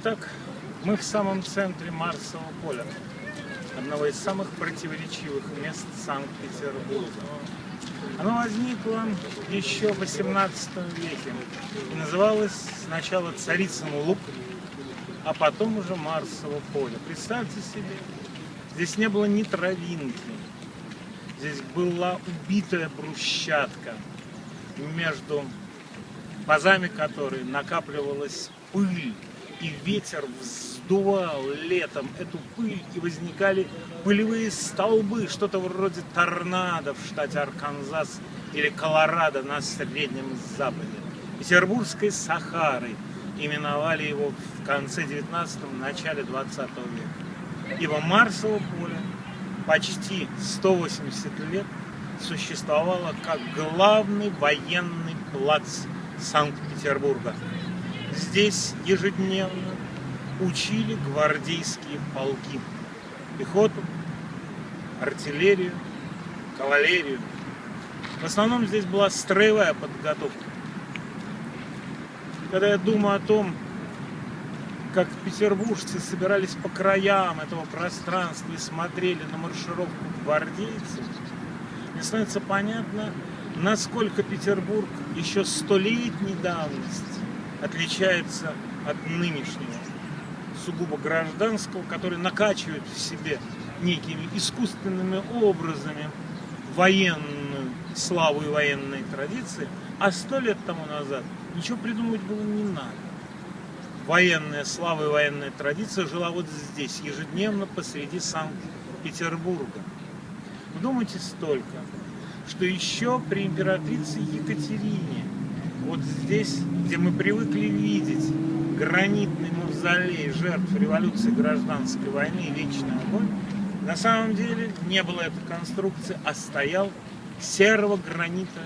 Итак, мы в самом центре Марсового поля, одного из самых противоречивых мест Санкт-Петербурга. Оно возникло еще в 18 веке и называлось сначала Царицын луг, а потом уже Марсово поле. Представьте себе, здесь не было ни травинки, здесь была убитая брусчатка, между пазами которой накапливалась пыль, и ветер вздувал летом эту пыль, и возникали пылевые столбы, что-то вроде торнадо в штате Арканзас или Колорадо на Среднем Западе. Петербургской Сахарой именовали его в конце 19-го, начале 20 века. Ибо Марсово поле почти 180 лет существовало как главный военный плац Санкт-Петербурга. Здесь ежедневно учили гвардейские полки. Пехоту, артиллерию, кавалерию. В основном здесь была строевая подготовка. Когда я думаю о том, как петербуржцы собирались по краям этого пространства и смотрели на маршировку гвардейцев, мне становится понятно, насколько Петербург еще столетней давности отличается от нынешнего, сугубо гражданского, который накачивает в себе некими искусственными образами военную славу и военные традиции, а сто лет тому назад ничего придумывать было не надо. Военная слава и военная традиция жила вот здесь, ежедневно посреди Санкт-Петербурга. Вдумайтесь столько, что еще при императрице Екатерине вот здесь, где мы привыкли видеть гранитный мавзолей жертв революции гражданской войны и вечный огонь, на самом деле не было этой конструкции, а стоял серого гранита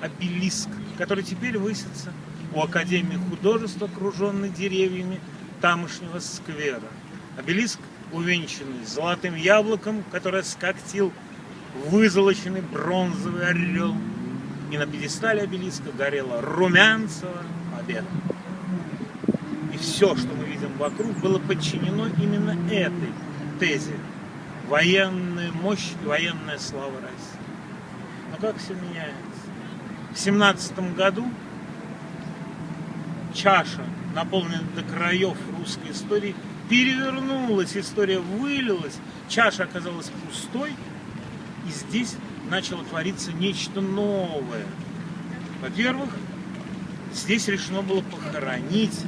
обелиск, который теперь высится у Академии художеств, окруженный деревьями тамошнего сквера. Обелиск, увенчанный золотым яблоком, которое скоктил вызолоченный бронзовый орел, и на пьедестале обелиска горела румянцева победа. И все, что мы видим вокруг, было подчинено именно этой тезе. Военная мощь и военная слава России. Но как все меняется? В семнадцатом году чаша, наполненная до краев русской истории, перевернулась, история вылилась, чаша оказалась пустой, и здесь начало твориться нечто новое. Во-первых, здесь решено было похоронить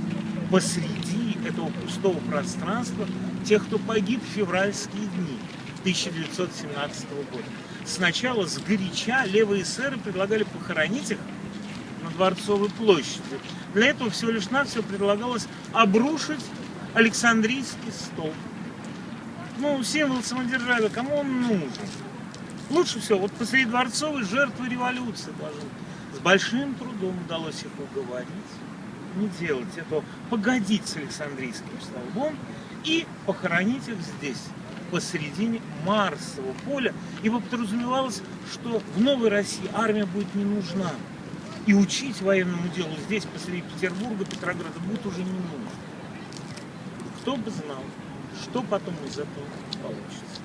посреди этого пустого пространства тех, кто погиб в февральские дни 1917 года. Сначала с горяча левые эсеры предлагали похоронить их на Дворцовой площади. Для этого всего лишь навсего предлагалось обрушить Александрийский стол. Ну, символ самодержавия, кому он нужен? Лучше всего, вот посреди дворцовой жертвы революции положил. С большим трудом удалось их уговорить не делать этого, погодить с Александрийским столбом и похоронить их здесь, посередине Марсового поля, ибо подразумевалось, что в Новой России армия будет не нужна. И учить военному делу здесь, посреди Петербурга, Петрограда, будет уже не нужно. Кто бы знал, что потом из этого получится.